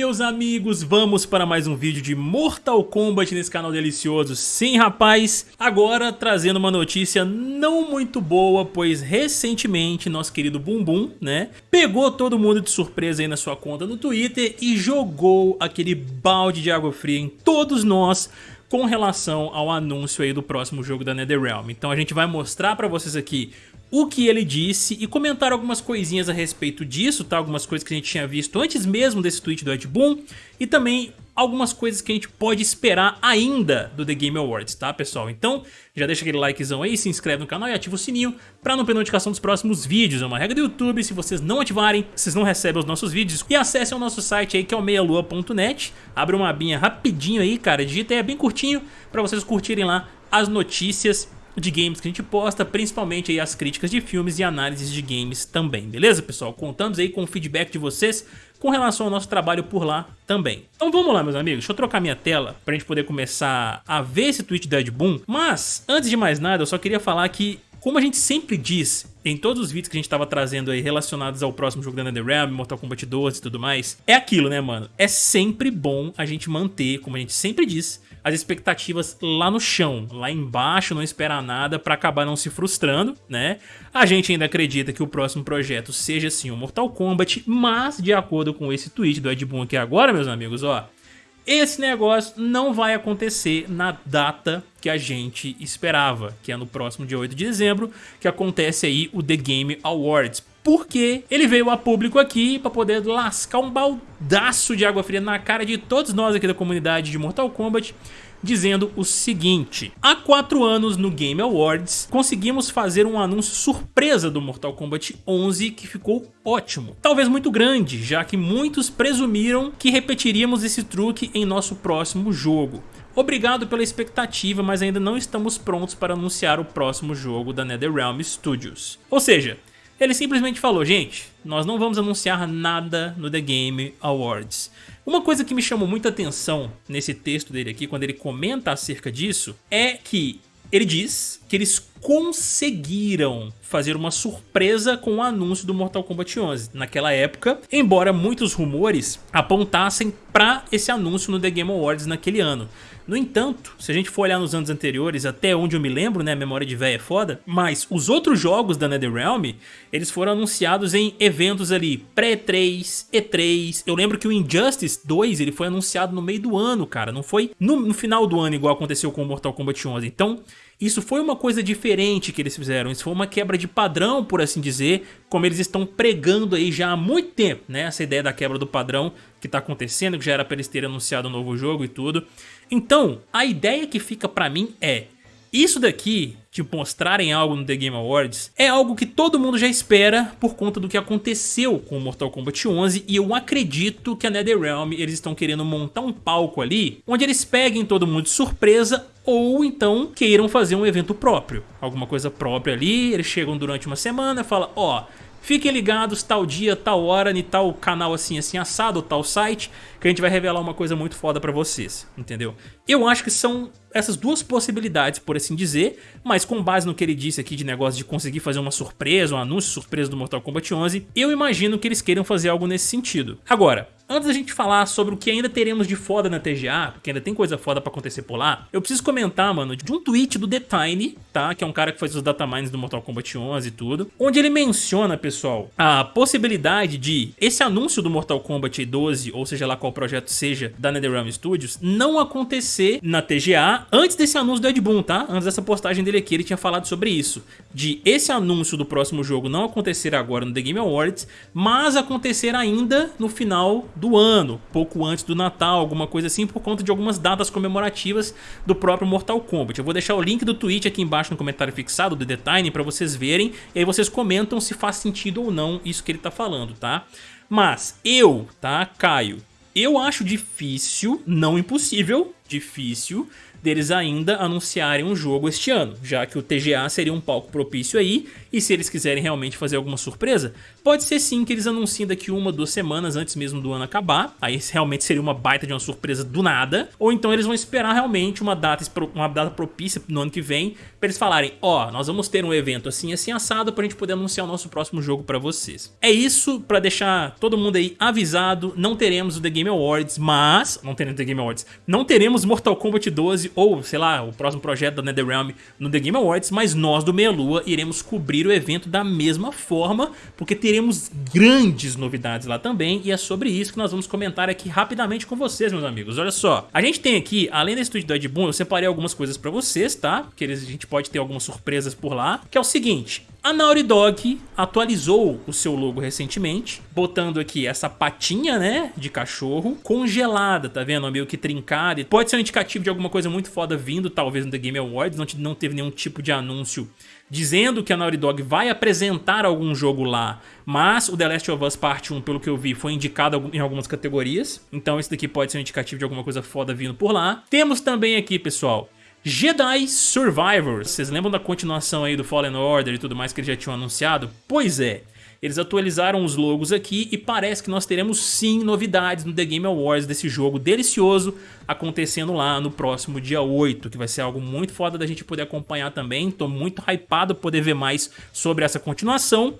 meus amigos, vamos para mais um vídeo de Mortal Kombat nesse canal delicioso. Sim, rapaz, agora trazendo uma notícia não muito boa, pois recentemente nosso querido Bumbum, né, pegou todo mundo de surpresa aí na sua conta no Twitter e jogou aquele balde de água fria em todos nós com relação ao anúncio aí do próximo jogo da NetherRealm. Então a gente vai mostrar pra vocês aqui o que ele disse e comentar algumas coisinhas a respeito disso, tá? Algumas coisas que a gente tinha visto antes mesmo desse tweet do Ed Boon e também algumas coisas que a gente pode esperar ainda do The Game Awards, tá pessoal? Então já deixa aquele likezão aí, se inscreve no canal e ativa o sininho pra não perder notificação dos próximos vídeos. É uma regra do YouTube, se vocês não ativarem, vocês não recebem os nossos vídeos. E acessem o nosso site aí que é o meialua.net, abre uma abinha rapidinho aí, cara, digita aí, é bem curtinho pra vocês curtirem lá as notícias de games que a gente posta, principalmente aí as críticas de filmes e análises de games também, beleza pessoal? Contamos aí com o feedback de vocês com relação ao nosso trabalho por lá também. Então vamos lá meus amigos, deixa eu trocar minha tela pra gente poder começar a ver esse tweet do Ed Boon, mas antes de mais nada eu só queria falar que como a gente sempre diz em todos os vídeos que a gente estava trazendo aí relacionados ao próximo jogo da NetherRealm, Mortal Kombat 12 e tudo mais, é aquilo né mano, é sempre bom a gente manter, como a gente sempre diz, as expectativas lá no chão, lá embaixo, não esperar nada para acabar não se frustrando, né? A gente ainda acredita que o próximo projeto seja sim o Mortal Kombat, mas de acordo com esse tweet do Ed Boon aqui agora, meus amigos, ó, esse negócio não vai acontecer na data que a gente esperava, que é no próximo dia 8 de dezembro, que acontece aí o The Game Awards. Porque ele veio a público aqui para poder lascar um baldaço de água fria na cara de todos nós aqui da comunidade de Mortal Kombat dizendo o seguinte. Há quatro anos no Game Awards, conseguimos fazer um anúncio surpresa do Mortal Kombat 11 que ficou ótimo. Talvez muito grande, já que muitos presumiram que repetiríamos esse truque em nosso próximo jogo. Obrigado pela expectativa, mas ainda não estamos prontos para anunciar o próximo jogo da NetherRealm Studios. Ou seja, ele simplesmente falou, gente, nós não vamos anunciar nada no The Game Awards. Uma coisa que me chamou muita atenção nesse texto dele aqui, quando ele comenta acerca disso, é que ele diz que eles conseguiram fazer uma surpresa com o anúncio do Mortal Kombat 11 naquela época, embora muitos rumores apontassem para esse anúncio no The Game Awards naquele ano. No entanto, se a gente for olhar nos anos anteriores, até onde eu me lembro, né, memória de véia é foda, mas os outros jogos da NetherRealm, eles foram anunciados em eventos ali, pré-3, E3, eu lembro que o Injustice 2, ele foi anunciado no meio do ano, cara, não foi no, no final do ano igual aconteceu com o Mortal Kombat 11, então isso foi uma coisa diferente que eles fizeram, isso foi uma quebra de padrão, por assim dizer, como eles estão pregando aí já há muito tempo, né? Essa ideia da quebra do padrão que está acontecendo, que já era para eles terem anunciado um novo jogo e tudo. Então, a ideia que fica para mim é, isso daqui, de mostrarem algo no The Game Awards, é algo que todo mundo já espera por conta do que aconteceu com Mortal Kombat 11 e eu acredito que a NetherRealm eles estão querendo montar um palco ali onde eles peguem todo mundo de surpresa ou então queiram fazer um evento próprio, alguma coisa própria ali, eles chegam durante uma semana e falam, ó, oh, Fiquem ligados, tal dia, tal hora, em tal canal assim, assim, assado, tal site, que a gente vai revelar uma coisa muito foda pra vocês, entendeu? Eu acho que são essas duas possibilidades, por assim dizer, mas com base no que ele disse aqui de negócio de conseguir fazer uma surpresa, um anúncio surpresa do Mortal Kombat 11, eu imagino que eles queiram fazer algo nesse sentido. Agora, Antes da gente falar sobre o que ainda teremos de foda na TGA, porque ainda tem coisa foda pra acontecer por lá, eu preciso comentar, mano, de um tweet do The Tiny, tá? Que é um cara que faz os datamines do Mortal Kombat 11 e tudo, onde ele menciona, pessoal, a possibilidade de esse anúncio do Mortal Kombat 12, ou seja lá qual projeto seja, da NetherRealm Studios, não acontecer na TGA antes desse anúncio do Ed Boon, tá? Antes dessa postagem dele aqui, ele tinha falado sobre isso. De esse anúncio do próximo jogo não acontecer agora no The Game Awards, mas acontecer ainda no final do ano, pouco antes do Natal, alguma coisa assim, por conta de algumas datas comemorativas do próprio Mortal Kombat. Eu vou deixar o link do tweet aqui embaixo no comentário fixado do The Tiny para vocês verem, e aí vocês comentam se faz sentido ou não isso que ele tá falando, tá? Mas eu, tá, Caio, eu acho difícil, não impossível, difícil, deles ainda anunciarem um jogo este ano, já que o TGA seria um palco propício aí, E se eles quiserem realmente fazer alguma surpresa, pode ser sim que eles anunciem daqui uma, duas semanas antes mesmo do ano acabar. Aí realmente seria uma baita de uma surpresa do nada. Ou então eles vão esperar realmente uma data, uma data propícia no ano que vem para eles falarem, ó, oh, nós vamos ter um evento assim, assim assado pra gente poder anunciar o nosso próximo jogo pra vocês. É isso, pra deixar todo mundo aí avisado, não teremos o The Game Awards, mas, não teremos The Game Awards, não teremos Mortal Kombat 12 ou, sei lá, o próximo projeto da NetherRealm no The Game Awards, mas nós do Meia Lua iremos cobrir o evento da mesma forma, porque teremos grandes novidades lá também, e é sobre isso que nós vamos comentar aqui rapidamente com vocês, meus amigos. Olha só, a gente tem aqui, além desse estúdio do Ed Boon, eu separei algumas coisas pra vocês, tá? Que a gente pode ter algumas surpresas por lá, que é o seguinte, a Naughty Dog atualizou o seu logo recentemente, botando aqui essa patinha, né, de cachorro, congelada, tá vendo? Meio que trincada. Pode ser um indicativo de alguma coisa muito foda vindo, talvez no The Game Awards, não, não teve nenhum tipo de anúncio dizendo que a Naughty Dog vai apresentar algum jogo lá, mas o The Last of Us Part 1, pelo que eu vi, foi indicado em algumas categorias, então esse daqui pode ser um indicativo de alguma coisa foda vindo por lá. Temos também aqui, pessoal, Jedi Survivors, vocês lembram da continuação aí do Fallen Order e tudo mais que eles já tinham anunciado? Pois é, eles atualizaram os logos aqui e parece que nós teremos sim novidades no The Game Awards desse jogo delicioso acontecendo lá no próximo dia 8, que vai ser algo muito foda da gente poder acompanhar também. Tô muito hypado poder ver mais sobre essa continuação.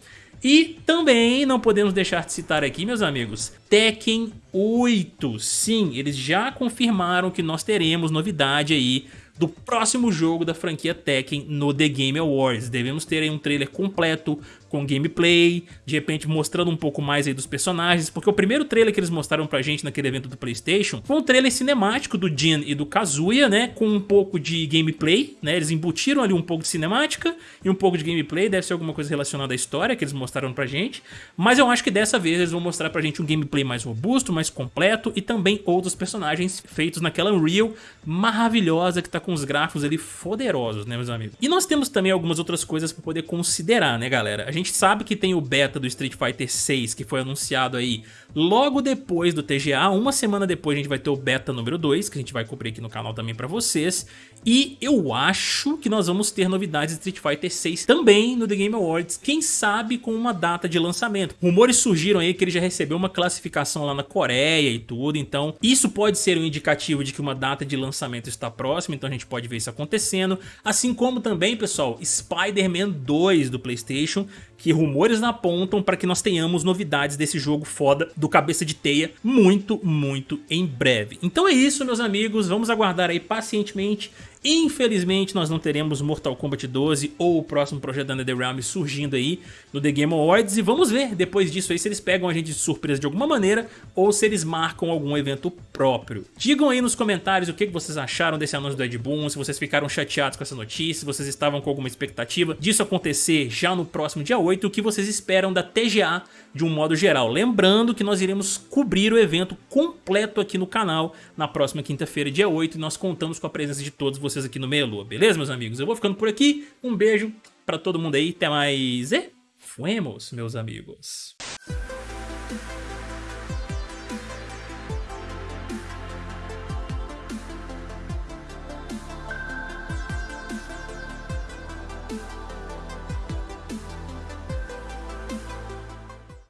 E também não podemos deixar de citar aqui, meus amigos, Tekken 8. Sim, eles já confirmaram que nós teremos novidade aí do próximo jogo da franquia Tekken no The Game Awards. Devemos ter aí um trailer completo com gameplay, de repente mostrando um pouco mais aí dos personagens, porque o primeiro trailer que eles mostraram pra gente naquele evento do Playstation foi um trailer cinemático do Jin e do Kazuya, né, com um pouco de gameplay, né, eles embutiram ali um pouco de cinemática e um pouco de gameplay, deve ser alguma coisa relacionada à história que eles mostraram pra gente, mas eu acho que dessa vez eles vão mostrar pra gente um gameplay mais robusto, mais completo e também outros personagens feitos naquela Unreal maravilhosa que tá com os gráficos ali poderosos, né, meus amigos. E nós temos também algumas outras coisas pra poder considerar, né, galera? A gente gente sabe que tem o beta do Street Fighter 6 que foi anunciado aí logo depois do TGA, uma semana depois a gente vai ter o beta número 2, que a gente vai cobrir aqui no canal também pra vocês. E eu acho que nós vamos ter novidades de Street Fighter 6 também no The Game Awards, quem sabe com uma data de lançamento. Rumores surgiram aí que ele já recebeu uma classificação lá na Coreia e tudo, então isso pode ser um indicativo de que uma data de lançamento está próxima, então a gente pode ver isso acontecendo. Assim como também, pessoal, Spider-Man 2 do Playstation, que rumores apontam para que nós tenhamos novidades desse jogo foda do Cabeça de Teia muito, muito em breve. Então é isso, meus amigos, vamos aguardar aí pacientemente Infelizmente nós não teremos Mortal Kombat 12 ou o próximo projeto da NetherRealm surgindo aí no The Game Awards e vamos ver depois disso aí se eles pegam a gente de surpresa de alguma maneira ou se eles marcam algum evento próprio. Digam aí nos comentários o que vocês acharam desse anúncio do Ed Boon, se vocês ficaram chateados com essa notícia, se vocês estavam com alguma expectativa disso acontecer já no próximo dia 8, o que vocês esperam da TGA de um modo geral. Lembrando que nós iremos cobrir o evento completo aqui no canal na próxima quinta-feira, dia 8, e nós contamos com a presença de todos vocês aqui no Meia Lua, beleza, meus amigos? Eu vou ficando por aqui, um beijo pra todo mundo aí, até mais e fuemos, meus amigos.